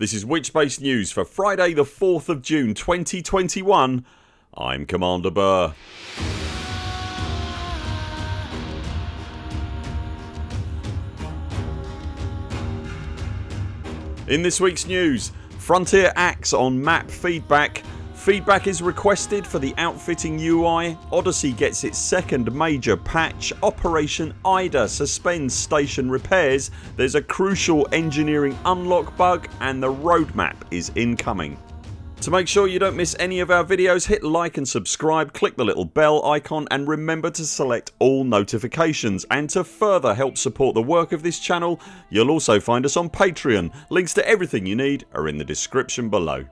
This is Witchbase News for Friday the 4th of June 2021 I'm Commander Burr. In this weeks news Frontier acts on map feedback Feedback is requested for the outfitting UI, Odyssey gets its second major patch, Operation IDA suspends station repairs, there's a crucial engineering unlock bug and the roadmap is incoming. To make sure you don't miss any of our videos hit like and subscribe, click the little bell icon and remember to select all notifications and to further help support the work of this channel you'll also find us on Patreon. Links to everything you need are in the description below.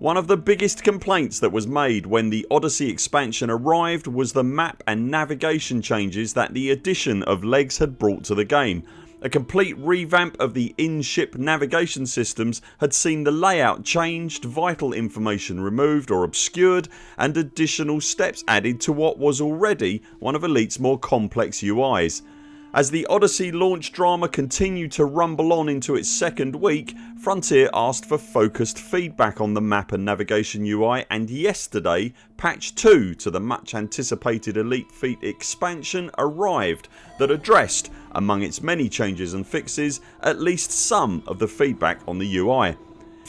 One of the biggest complaints that was made when the Odyssey expansion arrived was the map and navigation changes that the addition of LEGS had brought to the game. A complete revamp of the in-ship navigation systems had seen the layout changed, vital information removed or obscured and additional steps added to what was already one of Elite's more complex UIs. As the Odyssey launch drama continued to rumble on into its second week Frontier asked for focused feedback on the map and navigation UI and yesterday patch 2 to the much anticipated Elite Feet expansion arrived that addressed, among its many changes and fixes, at least some of the feedback on the UI.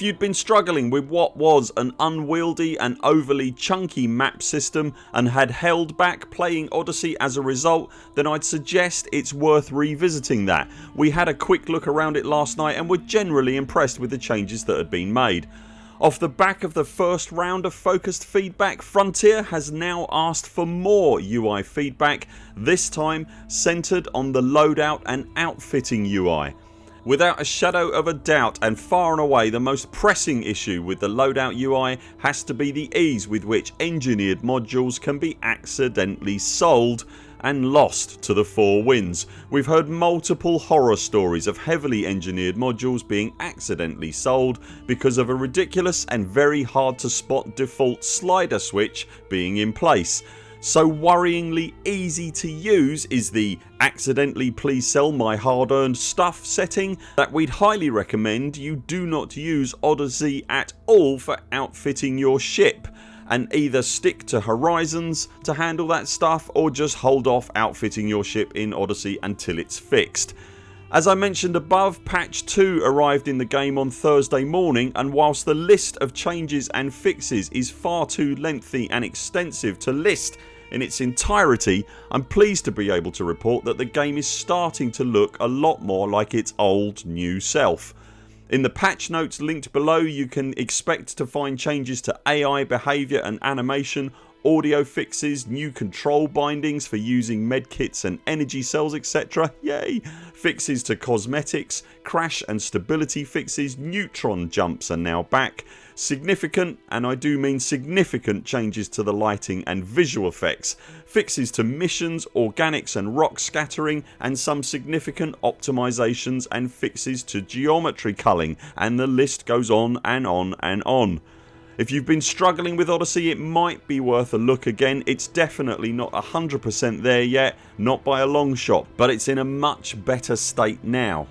If you'd been struggling with what was an unwieldy and overly chunky map system and had held back playing Odyssey as a result then I'd suggest it's worth revisiting that. We had a quick look around it last night and were generally impressed with the changes that had been made. Off the back of the first round of focused feedback Frontier has now asked for more UI feedback this time centred on the loadout and outfitting UI. Without a shadow of a doubt and far and away the most pressing issue with the loadout UI has to be the ease with which engineered modules can be accidentally sold and lost to the four winds. We've heard multiple horror stories of heavily engineered modules being accidentally sold because of a ridiculous and very hard to spot default slider switch being in place so worryingly easy to use is the accidentally please sell my hard earned stuff setting that we'd highly recommend you do not use Odyssey at all for outfitting your ship and either stick to Horizons to handle that stuff or just hold off outfitting your ship in Odyssey until it's fixed. As I mentioned above patch 2 arrived in the game on Thursday morning and whilst the list of changes and fixes is far too lengthy and extensive to list in its entirety I'm pleased to be able to report that the game is starting to look a lot more like its old new self. In the patch notes linked below you can expect to find changes to AI behaviour and animation audio fixes, new control bindings for using medkits and energy cells etc. Yay! Fixes to cosmetics, crash and stability fixes, neutron jumps are now back, significant and I do mean significant changes to the lighting and visual effects, fixes to missions, organics and rock scattering and some significant optimisations and fixes to geometry culling and the list goes on and on and on. If you've been struggling with Odyssey it might be worth a look again. It's definitely not 100% there yet, not by a long shot but it's in a much better state now.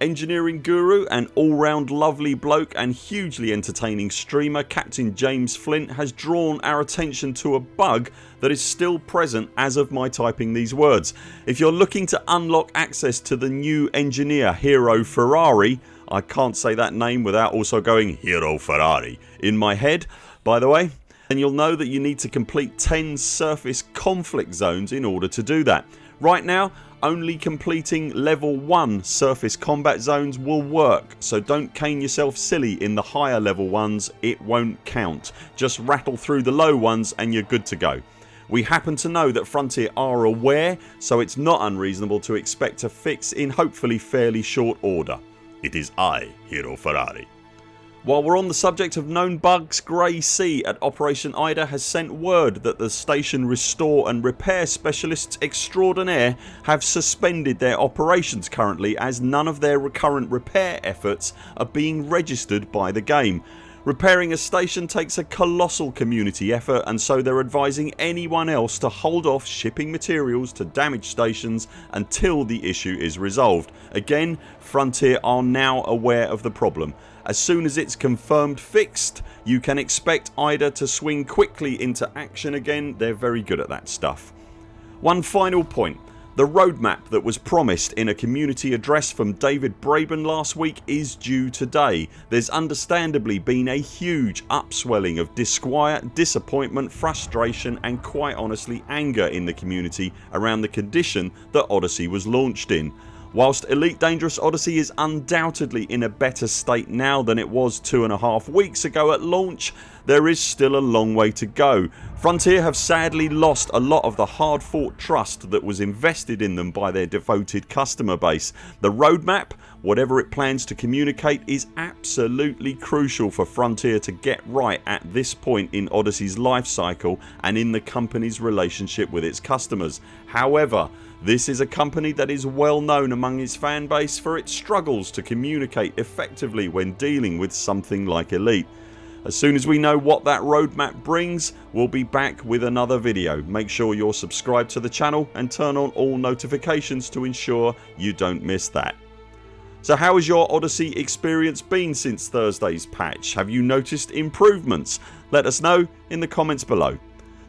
Engineering guru and all round lovely bloke and hugely entertaining streamer Captain James Flint has drawn our attention to a bug that is still present as of my typing these words. If you're looking to unlock access to the new engineer Hero Ferrari I can't say that name without also going Hero Ferrari in my head by the way and you'll know that you need to complete 10 surface conflict zones in order to do that. Right now only completing level 1 surface combat zones will work so don't cane yourself silly in the higher level ones it won't count. Just rattle through the low ones and you're good to go. We happen to know that Frontier are aware so it's not unreasonable to expect a fix in hopefully fairly short order. It is I, Hero Ferrari. While we're on the subject of known bugs Grey Sea at Operation IDA has sent word that the station restore and repair specialists extraordinaire have suspended their operations currently as none of their recurrent repair efforts are being registered by the game. Repairing a station takes a colossal community effort and so they're advising anyone else to hold off shipping materials to damaged stations until the issue is resolved. Again Frontier are now aware of the problem. As soon as it's confirmed fixed you can expect IDA to swing quickly into action again. They're very good at that stuff. One final point the roadmap that was promised in a community address from David Braben last week is due today. There's understandably been a huge upswelling of disquiet, disappointment, frustration and quite honestly anger in the community around the condition that Odyssey was launched in. Whilst Elite Dangerous Odyssey is undoubtedly in a better state now than it was two and a half weeks ago at launch there is still a long way to go. Frontier have sadly lost a lot of the hard fought trust that was invested in them by their devoted customer base. The roadmap whatever it plans to communicate is absolutely crucial for Frontier to get right at this point in Odyssey's life cycle and in the company's relationship with its customers. However this is a company that is well known among its fan base for its struggles to communicate effectively when dealing with something like Elite. As soon as we know what that roadmap brings we'll be back with another video. Make sure you're subscribed to the channel and turn on all notifications to ensure you don't miss that. So how has your Odyssey experience been since Thursdays patch? Have you noticed improvements? Let us know in the comments below.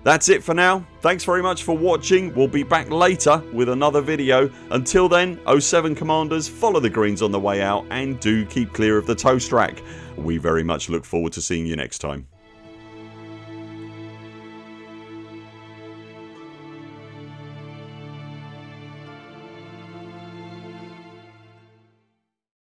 That's it for now. Thanks very much for watching. We'll be back later with another video. Until then 0 7 CMDRs follow the greens on the way out and do keep clear of the toast rack. We very much look forward to seeing you next time.